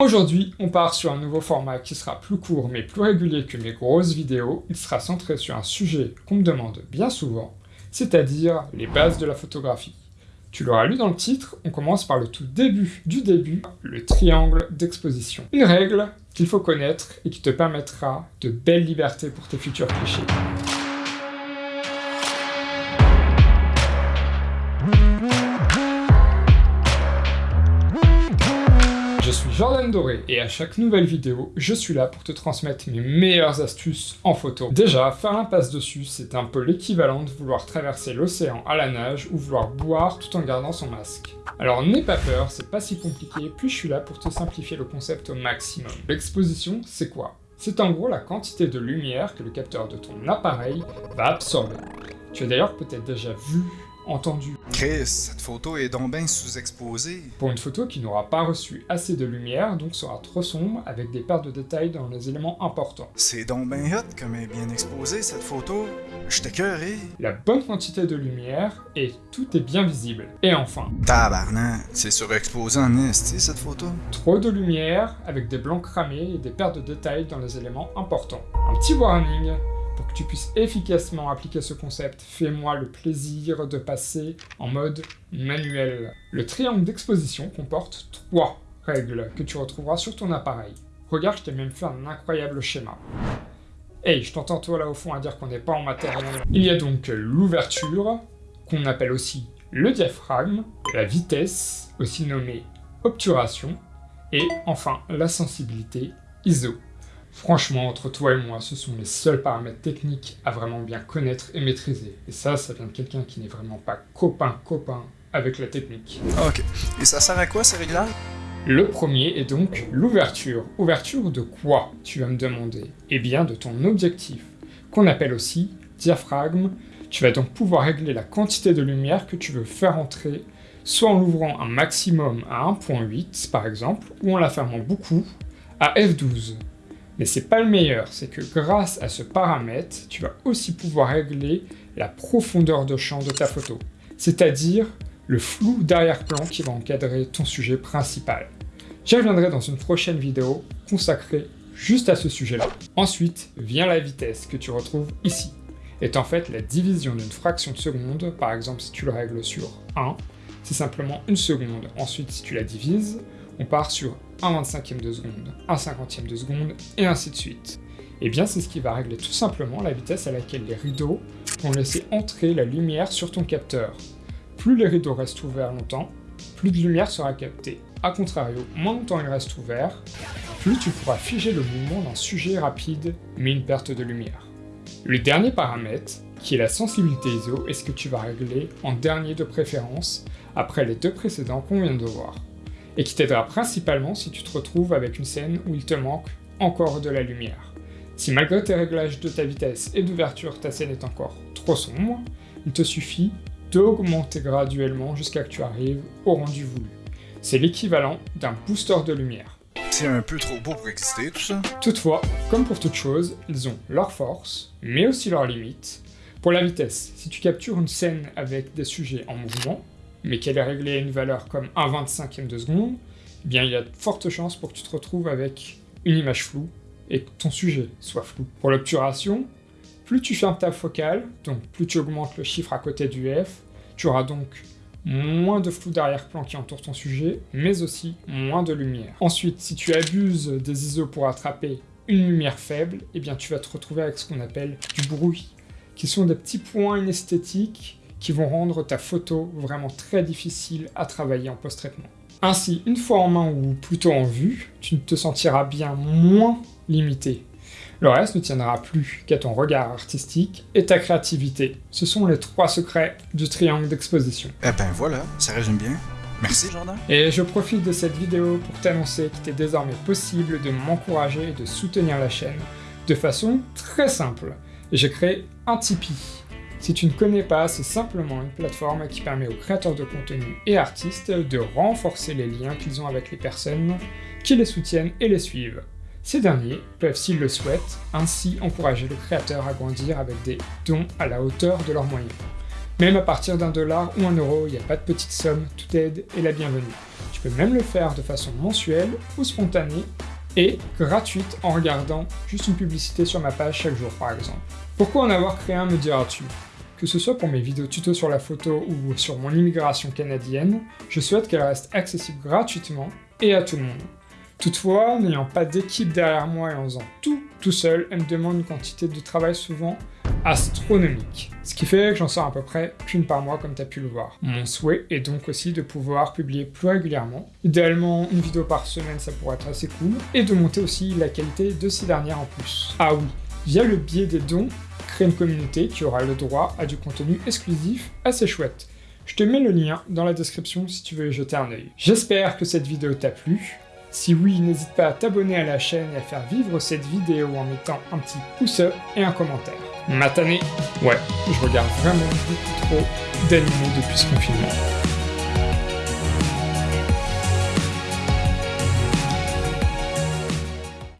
Aujourd'hui, on part sur un nouveau format qui sera plus court mais plus régulier que mes grosses vidéos. Il sera centré sur un sujet qu'on me demande bien souvent, c'est-à-dire les bases de la photographie. Tu l'auras lu dans le titre, on commence par le tout début du début, le triangle d'exposition. Une règle qu'il faut connaître et qui te permettra de belles libertés pour tes futurs clichés. Jordan Doré et à chaque nouvelle vidéo, je suis là pour te transmettre mes meilleures astuces en photo. Déjà, faire l'impasse dessus, c'est un peu l'équivalent de vouloir traverser l'océan à la nage ou vouloir boire tout en gardant son masque. Alors n'aie pas peur, c'est pas si compliqué, puis je suis là pour te simplifier le concept au maximum. L'exposition, c'est quoi? C'est en gros la quantité de lumière que le capteur de ton appareil va absorber. Tu as d'ailleurs peut-être déjà vu entendu. Chris, cette photo est donc bien sous-exposée. Pour une photo qui n'aura pas reçu assez de lumière, donc sera trop sombre, avec des pertes de détails dans les éléments importants. C'est donc bien hot comme elle est bien exposée cette photo. Je t'écœuré. La bonne quantité de lumière, et tout est bien visible. Et enfin... Tabarnak, c'est surexposé en esti cette photo. Trop de lumière, avec des blancs cramés et des pertes de détails dans les éléments importants. Un petit warning, pour que tu puisses efficacement appliquer ce concept, fais-moi le plaisir de passer en mode manuel. Le triangle d'exposition comporte trois règles que tu retrouveras sur ton appareil. Regarde, je t'ai même fait un incroyable schéma. Hey, je t'entends toi là au fond à dire qu'on n'est pas en matériel. Il y a donc l'ouverture, qu'on appelle aussi le diaphragme, la vitesse, aussi nommée obturation, et enfin la sensibilité ISO. Franchement, entre toi et moi, ce sont les seuls paramètres techniques à vraiment bien connaître et maîtriser. Et ça, ça vient de quelqu'un qui n'est vraiment pas copain-copain avec la technique. Ok. Et ça sert à quoi ces réglages? Le premier est donc l'ouverture. Ouverture de quoi, tu vas me demander? Eh bien, de ton objectif, qu'on appelle aussi diaphragme. Tu vas donc pouvoir régler la quantité de lumière que tu veux faire entrer, soit en l'ouvrant un maximum à 1.8 par exemple, ou en la fermant beaucoup à f12. Mais c'est pas le meilleur, c'est que grâce à ce paramètre, tu vas aussi pouvoir régler la profondeur de champ de ta photo, c'est-à-dire le flou d'arrière-plan qui va encadrer ton sujet principal. J'y reviendrai dans une prochaine vidéo consacrée juste à ce sujet-là. Ensuite vient la vitesse que tu retrouves ici, est en fait la division d'une fraction de seconde, par exemple si tu le règles sur 1, c'est simplement une seconde. Ensuite si tu la divises, on part sur 1 25e de seconde, 1 50e de seconde, et ainsi de suite. Et eh bien c'est ce qui va régler tout simplement la vitesse à laquelle les rideaux vont laisser entrer la lumière sur ton capteur. Plus les rideaux restent ouverts longtemps, plus de lumière sera captée. A contrario, moins longtemps ils restent ouverts, plus tu pourras figer le mouvement d'un sujet rapide, mais une perte de lumière. Le dernier paramètre, qui est la sensibilité ISO, est ce que tu vas régler en dernier de préférence, après les deux précédents qu'on vient de voir et qui t'aidera principalement si tu te retrouves avec une scène où il te manque encore de la lumière. Si malgré tes réglages de ta vitesse et d'ouverture, ta scène est encore trop sombre, il te suffit d'augmenter graduellement jusqu'à que tu arrives au rendu voulu. C'est l'équivalent d'un booster de lumière. C'est un peu trop beau pour exister tout ça. Toutefois, comme pour toute chose, ils ont leurs forces, mais aussi leurs limites. Pour la vitesse, si tu captures une scène avec des sujets en mouvement, mais qu'elle est réglée à une valeur comme 1 25e de seconde, eh bien il y a de fortes chances pour que tu te retrouves avec une image floue et que ton sujet soit flou. Pour l'obturation, plus tu fermes ta focale, donc plus tu augmentes le chiffre à côté du F, tu auras donc moins de flou d'arrière-plan qui entoure ton sujet, mais aussi moins de lumière. Ensuite, si tu abuses des ISO pour attraper une lumière faible, eh bien tu vas te retrouver avec ce qu'on appelle du bruit, qui sont des petits points inesthétiques qui vont rendre ta photo vraiment très difficile à travailler en post-traitement. Ainsi, une fois en main ou plutôt en vue, tu te sentiras bien moins limité. Le reste ne tiendra plus qu'à ton regard artistique et ta créativité. Ce sont les trois secrets du triangle d'exposition. Eh ben voilà, ça résume bien. Merci Jordan. Et je profite de cette vidéo pour t'annoncer qu'il est désormais possible de m'encourager et de soutenir la chaîne de façon très simple. J'ai créé un Tipeee si tu ne connais pas, c'est simplement une plateforme qui permet aux créateurs de contenu et artistes de renforcer les liens qu'ils ont avec les personnes qui les soutiennent et les suivent. Ces derniers peuvent, s'ils le souhaitent, ainsi encourager le créateur à grandir avec des dons à la hauteur de leurs moyens. Même à partir d'un dollar ou un euro, il n'y a pas de petite somme, toute aide est la bienvenue. Tu peux même le faire de façon mensuelle ou spontanée et gratuite en regardant juste une publicité sur ma page chaque jour par exemple. Pourquoi en avoir créé un me diras-tu? Que ce soit pour mes vidéos tuto sur la photo ou sur mon immigration canadienne, je souhaite qu'elle reste accessible gratuitement et à tout le monde. Toutefois, n'ayant pas d'équipe derrière moi et en faisant tout tout seul, elle me demande une quantité de travail souvent astronomique. Ce qui fait que j'en sors à peu près qu'une par mois comme tu as pu le voir. Mon souhait est donc aussi de pouvoir publier plus régulièrement. Idéalement, une vidéo par semaine, ça pourrait être assez cool. Et de monter aussi la qualité de ces dernières en plus. Ah oui, via le biais des dons, une communauté qui aura le droit à du contenu exclusif assez chouette. Je te mets le lien dans la description si tu veux jeter un œil. J'espère que cette vidéo t'a plu. Si oui, n'hésite pas à t'abonner à la chaîne et à faire vivre cette vidéo en mettant un petit pouce up et un commentaire. Matané Ouais, je regarde vraiment beaucoup trop d'animaux depuis ce confinement.